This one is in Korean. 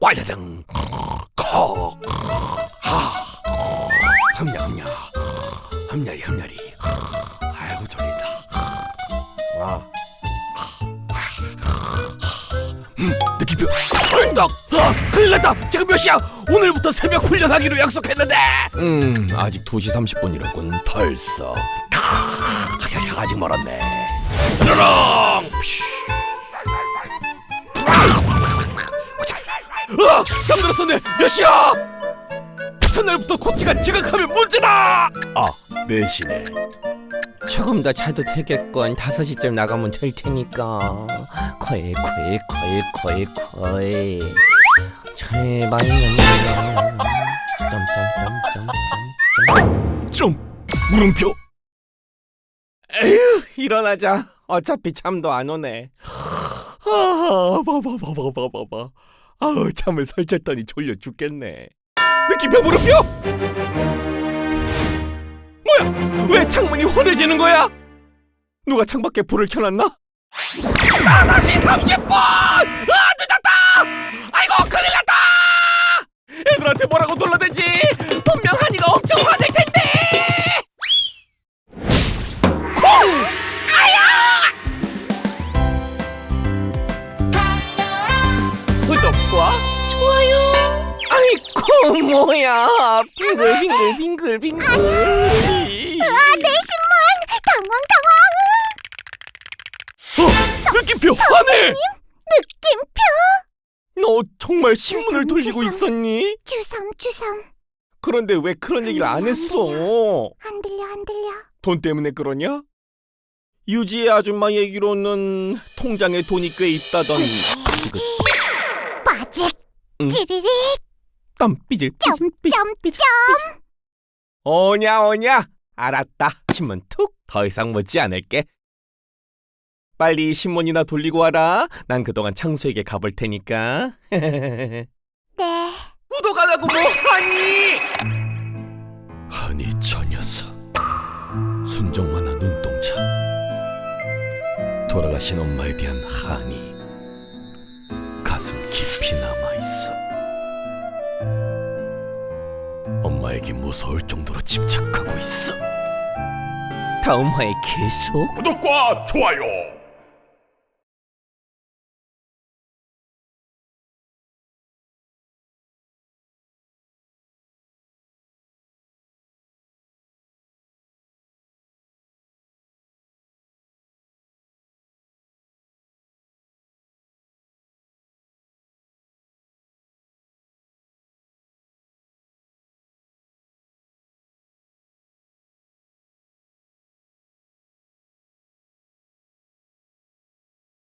왈라당 콕 하. 흠냐 흠냐. 흠냐리 흠냐리. 아이고 졸린다. 아. 음, 느낌표. 헐떡 아, 큰일 났다. 지금 몇 시야? 오늘부터 새벽 훈련하기로 약속했는데. 음 아직 2시 30분이라군 털썩 아직 멀었네. 으르렁 잠들었었네. 몇 시야? 첫날부터 코치가 지각하면 문제다! 아 4시네. 조금 더 자도 되겠건 5시쯤 나가면 될 테니까. 거의 거의 거의 거의 거의 제발 넘겨 점점점점점 좀 물음표. 에휴 일어나자. 어차피 잠도 안 오네. 아, 봐봐 봐봐 봐봐 봐. 아우, 잠을 설쳤더니 졸려 죽겠네. 느낌표 물음표? 뭐야? 왜 창문이 환해지는 거야? 누가 창밖에 불을 켜놨나? 5시 30분! 아, 늦었다! 아이고, 큰일 났다! 애들한테 뭐라고 놀라대지? 좋아요. 아이고 뭐야 빙글빙글 빙글빙글 아, 내 신문! 당황 당황! 어, 느낌표 하늘. 느낌표! 너 정말 신문을 주섬, 돌리고 주섬. 있었니? 주섬 주섬 그런데 왜 그런 얘기를 안 했어? 안 들려 안 들려 돈 때문에 그러냐? 유지의 아줌마 얘기로는 통장에 돈이 꽤 있다던 지금 빠직 응? 찌리릭 땀 삐질 삐질 삐질 오냐 오냐. 알았다. 신문 툭. 더 이상 묻지 않을게. 빨리 신문이나 돌리고 와라. 난 그동안 창수에게 가볼 테니까. 네. 구독 안 하고 뭐 하니? 하니 저 녀석. 순정만화 눈동자. 돌아가신 엄마에 대한 한이 엄마에게 무서울 정도로 집착하고 있어. 다음 화에 계속 구독과 좋아요